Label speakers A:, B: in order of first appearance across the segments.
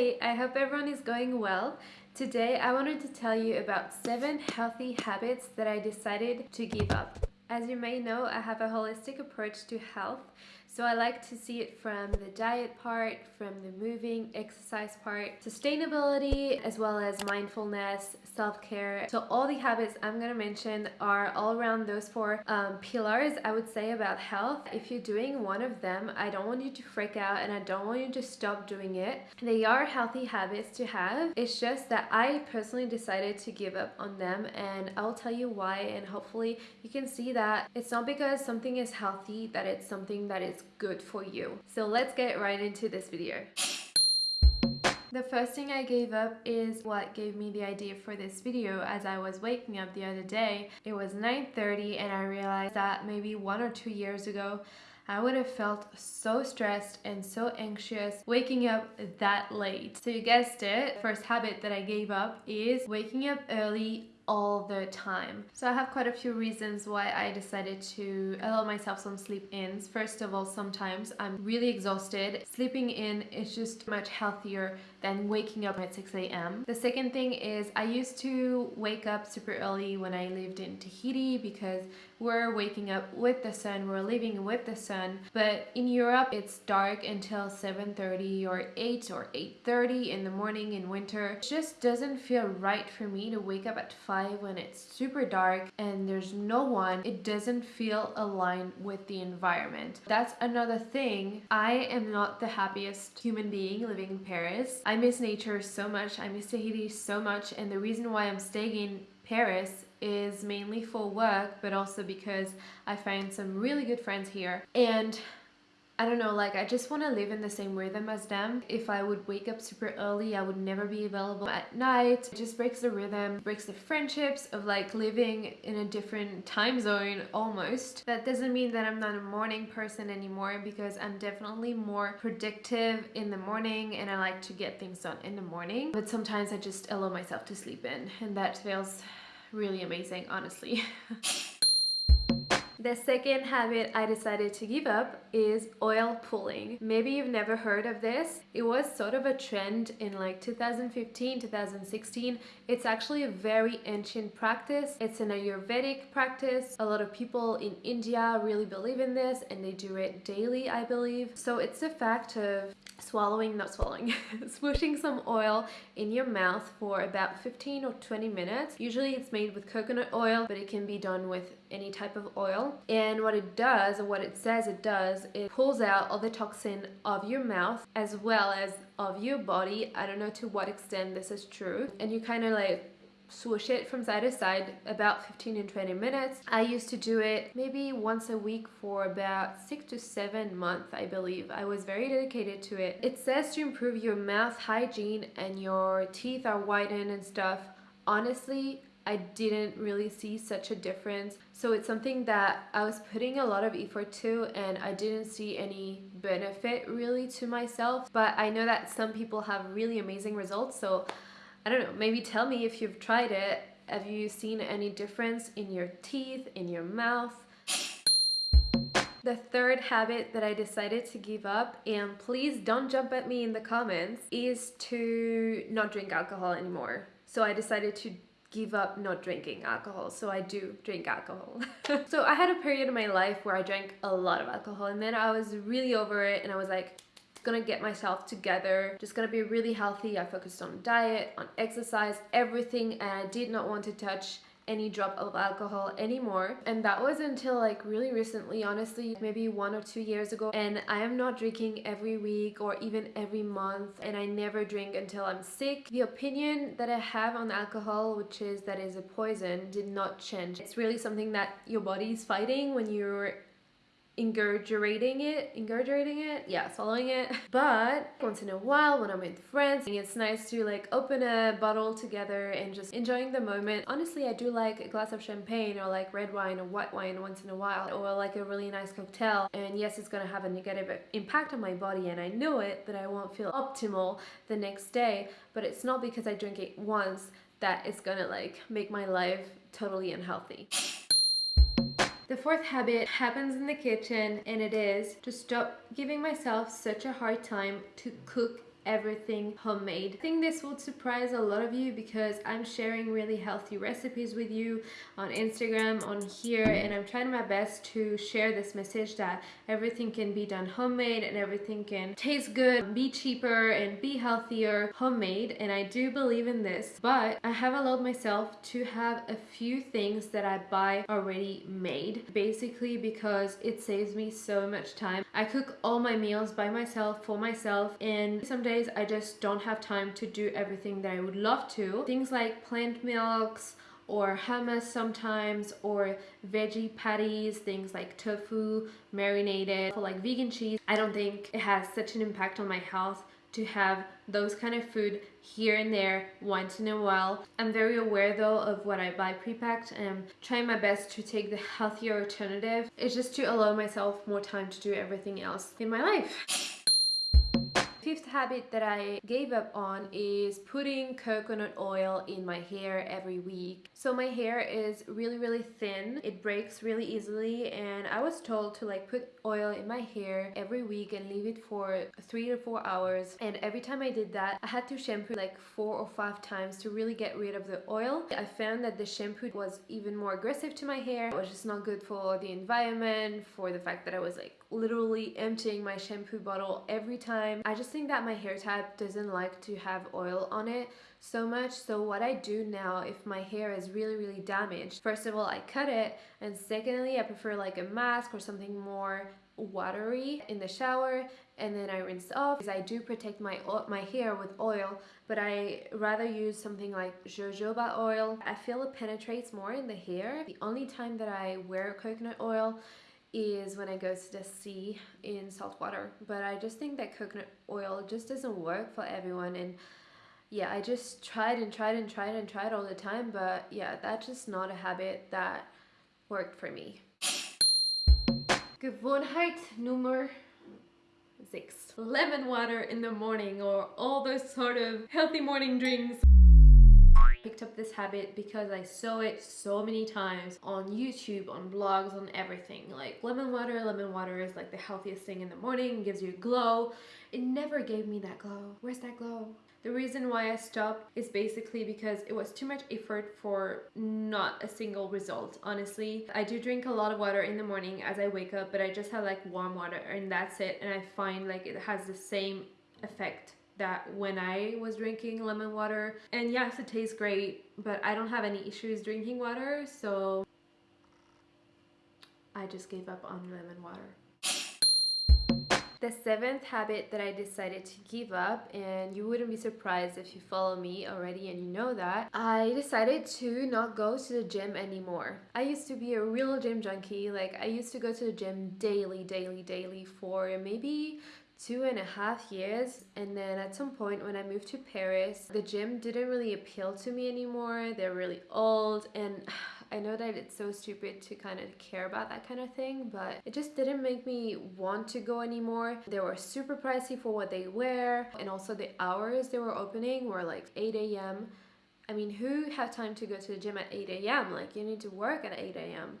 A: Hey, I hope everyone is going well. Today I wanted to tell you about 7 healthy habits that I decided to give up. As you may know, I have a holistic approach to health so I like to see it from the diet part, from the moving, exercise part, sustainability, as well as mindfulness, self-care. So all the habits I'm going to mention are all around those four um, pillars, I would say, about health. If you're doing one of them, I don't want you to freak out and I don't want you to stop doing it. They are healthy habits to have. It's just that I personally decided to give up on them and I'll tell you why and hopefully you can see that it's not because something is healthy that it's something that is good for you. So let's get right into this video. The first thing I gave up is what gave me the idea for this video as I was waking up the other day. It was 9.30 and I realized that maybe one or two years ago I would have felt so stressed and so anxious waking up that late. So you guessed it, first habit that I gave up is waking up early all the time. So I have quite a few reasons why I decided to allow myself some sleep ins. First of all, sometimes I'm really exhausted. Sleeping in is just much healthier than waking up at 6 a.m. The second thing is I used to wake up super early when I lived in Tahiti because we're waking up with the sun, we're living with the sun. But in Europe, it's dark until 7.30 or 8 or 8.30 in the morning in winter. It just doesn't feel right for me to wake up at 5 when it's super dark and there's no one. It doesn't feel aligned with the environment. That's another thing. I am not the happiest human being living in Paris. I miss nature so much. I miss Tahiti so much. And the reason why I'm staying in Paris is mainly for work, but also because I find some really good friends here. And I don't know, like I just want to live in the same rhythm as them. If I would wake up super early, I would never be available at night. It just breaks the rhythm, breaks the friendships of like living in a different time zone almost. That doesn't mean that I'm not a morning person anymore because I'm definitely more predictive in the morning and I like to get things done in the morning. But sometimes I just allow myself to sleep in and that feels really amazing, honestly. The second habit I decided to give up is oil pulling. Maybe you've never heard of this. It was sort of a trend in like 2015, 2016. It's actually a very ancient practice. It's an Ayurvedic practice. A lot of people in India really believe in this and they do it daily, I believe. So it's the fact of swallowing, not swallowing, swooshing some oil in your mouth for about 15 or 20 minutes. Usually it's made with coconut oil, but it can be done with any type of oil. And what it does, or what it says it does, it pulls out all the toxin of your mouth as well as of your body. I don't know to what extent this is true. And you kind of like swoosh it from side to side about 15 and 20 minutes. I used to do it maybe once a week for about six to seven months, I believe. I was very dedicated to it. It says to improve your mouth hygiene and your teeth are whitened and stuff. Honestly, I didn't really see such a difference. So it's something that I was putting a lot of effort to and I didn't see any benefit really to myself. But I know that some people have really amazing results. So I don't know, maybe tell me if you've tried it. Have you seen any difference in your teeth, in your mouth? The third habit that I decided to give up, and please don't jump at me in the comments, is to not drink alcohol anymore. So I decided to give up not drinking alcohol. So I do drink alcohol. So I had a period in my life where I drank a lot of alcohol and then I was really over it and I was like gonna get myself together just gonna be really healthy. I focused on diet on exercise everything and i did not want to touch any drop of alcohol anymore. And that was until like really recently honestly maybe one or two years ago. And I am not drinking every week or even every month. And I never drink until I'm sick. The opinion that I have on alcohol which is that is a poison did not change. It's really something that your body is fighting when you're ingurgitating it ingurgitating it yeah swallowing it. But once in a while when i'm with friends it's nice to like open a bottle together and just enjoying the moment. Honestly i do like a glass of champagne or like red wine or white wine once in a while or like a really nice cocktail. And yes it's gonna have a negative impact on my body and i know it that i won't feel optimal the next day. But it's not because i drink it once that it's gonna like make my life totally unhealthy the fourth habit happens in the kitchen and it is to stop giving myself such a hard time to cook everything homemade. I think this will surprise a lot of you because I'm sharing really healthy recipes with you on Instagram, on here, and I'm trying my best to share this message that everything can be done homemade and everything can taste good, be cheaper, and be healthier homemade. And I do believe in this, but I have allowed myself to have a few things that I buy already made, basically because it saves me so much time. I cook all my meals by myself, for myself, and some days I just don't have time to do everything that I would love to. Things like plant milks, or hummus sometimes or veggie patties things like tofu marinated or like vegan cheese i don't think it has such an impact on my health to have those kind of food here and there once in a while. I'm very aware though of what I buy pre-packed and I'm trying my best to take the healthier alternative. It's just to allow myself more time to do everything else in my life. Fifth habit that I gave up on is putting coconut oil in my hair every week. So my hair is really really thin, it breaks really easily and I was told to like put oil in my hair every week and leave it for three to four hours and every time I did that I had to shampoo like four or five times to really get rid of the oil. I found that the shampoo was even more aggressive to my hair. It was just not good for the environment, for the fact that I was like literally emptying my shampoo bottle every time. I just think that my hair type doesn't like to have oil on it so much. So what I do now if my hair is really really damaged first of all I cut it. And secondly I prefer like a mask or something more watery in the shower. And then I rinse off. Because I do protect my my hair with oil but I rather use something like jojoba oil. I feel it penetrates more in the hair. The only time that I wear coconut oil is when I go to the sea in salt water. But I just think that coconut oil just doesn't work for everyone. And yeah I just tried and tried and tried and tried all the time. But yeah that's just not a habit that worked for me. Gewohnheit Nummer 6 lemon water in the morning or all those sort of healthy morning drinks picked up this habit because I saw it so many times on YouTube, on blogs, on everything. Like lemon water, lemon water is like the healthiest thing in the morning, gives you a glow. It never gave me that glow. Where's that glow? The reason why I stopped is basically because it was too much effort for not a single result, honestly. I do drink a lot of water in the morning as I wake up, but I just have like warm water and that's it. And I find like it has the same effect that when I was drinking lemon water. And yes, it tastes great, but I don't have any issues drinking water, so I just gave up on lemon water. The seventh habit that I decided to give up, and you wouldn't be surprised if you follow me already and you know that, I decided to not go to the gym anymore. I used to be a real gym junkie, like I used to go to the gym daily, daily, daily for maybe two and a half years and then at some point when I moved to Paris the gym didn't really appeal to me anymore they're really old and I know that it's so stupid to kind of care about that kind of thing, but it just didn't make me want to go anymore. They were super pricey for what they were, and also the hours they were opening were like 8 a.m. I mean, who have time to go to the gym at 8 a.m.? Like, you need to work at 8 a.m.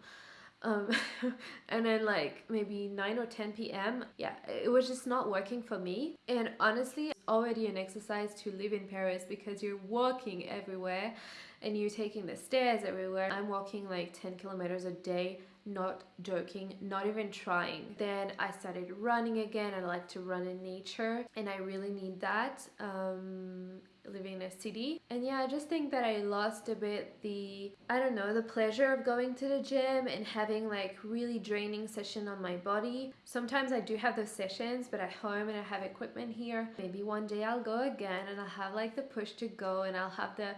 A: Um, and then like maybe 9 or 10 p.m. Yeah, it was just not working for me. And honestly, already an exercise to live in Paris because you're walking everywhere and you're taking the stairs everywhere. I'm walking like 10 kilometers a day not joking not even trying then i started running again i like to run in nature and i really need that um living in a city. And yeah i just think that i lost a bit the i don't know the pleasure of going to the gym and having like really draining session on my body. Sometimes i do have those sessions but at home and i have equipment here maybe one day i'll go again and i'll have like the push to go and i'll have the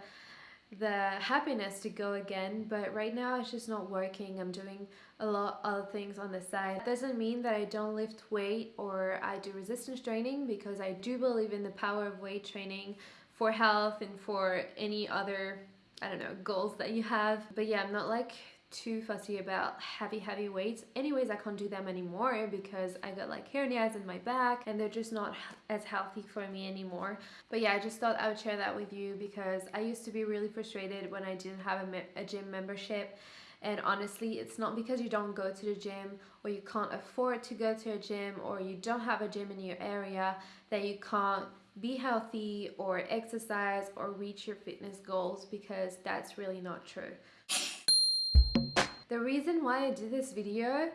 A: the happiness to go again. But right now it's just not working. I'm doing a lot other things on the side. It doesn't mean that i don't lift weight or i do resistance training because i do believe in the power of weight training for health and for any other i don't know goals that you have. But yeah i'm not like too fussy about heavy heavy weights. Anyways I can't do them anymore because I got like hernias in my back and they're just not as healthy for me anymore. But yeah I just thought I would share that with you because I used to be really frustrated when I didn't have a, a gym membership. And honestly it's not because you don't go to the gym or you can't afford to go to a gym or you don't have a gym in your area that you can't be healthy or exercise or reach your fitness goals because that's really not true. The reason why I did this video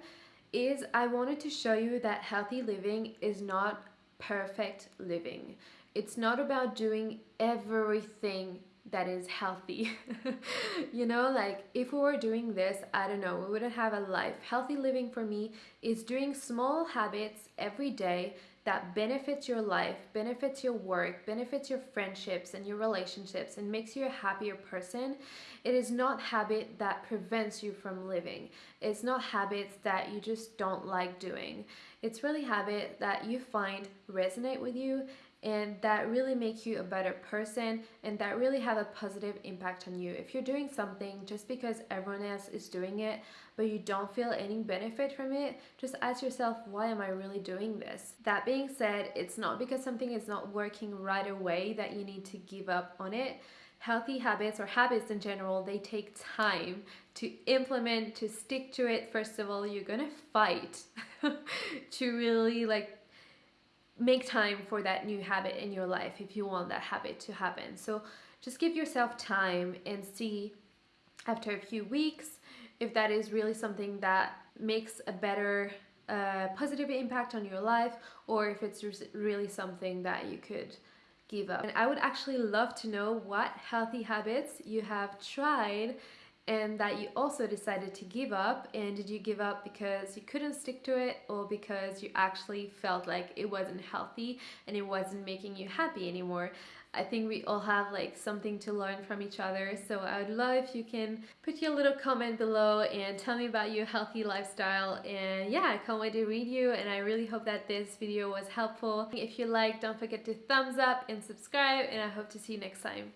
A: is I wanted to show you that healthy living is not perfect living. It's not about doing everything that is healthy. you know, like if we were doing this, I don't know, we wouldn't have a life. Healthy living for me is doing small habits every day that benefits your life, benefits your work, benefits your friendships and your relationships, and makes you a happier person. It is not habit that prevents you from living. It's not habits that you just don't like doing. It's really habit that you find resonate with you and that really make you a better person and that really have a positive impact on you. If you're doing something just because everyone else is doing it, but you don't feel any benefit from it, just ask yourself, why am I really doing this? That being said, it's not because something is not working right away that you need to give up on it. Healthy habits or habits in general, they take time to implement, to stick to it. First of all, you're gonna fight to really like make time for that new habit in your life if you want that habit to happen. So just give yourself time and see after a few weeks if that is really something that makes a better uh, positive impact on your life or if it's really something that you could give up. And I would actually love to know what healthy habits you have tried and that you also decided to give up and did you give up because you couldn't stick to it or because you actually felt like it wasn't healthy and it wasn't making you happy anymore? I think we all have like something to learn from each other so I would love if you can put your little comment below and tell me about your healthy lifestyle. And yeah I can't wait to read you and I really hope that this video was helpful. If you like don't forget to thumbs up and subscribe and I hope to see you next time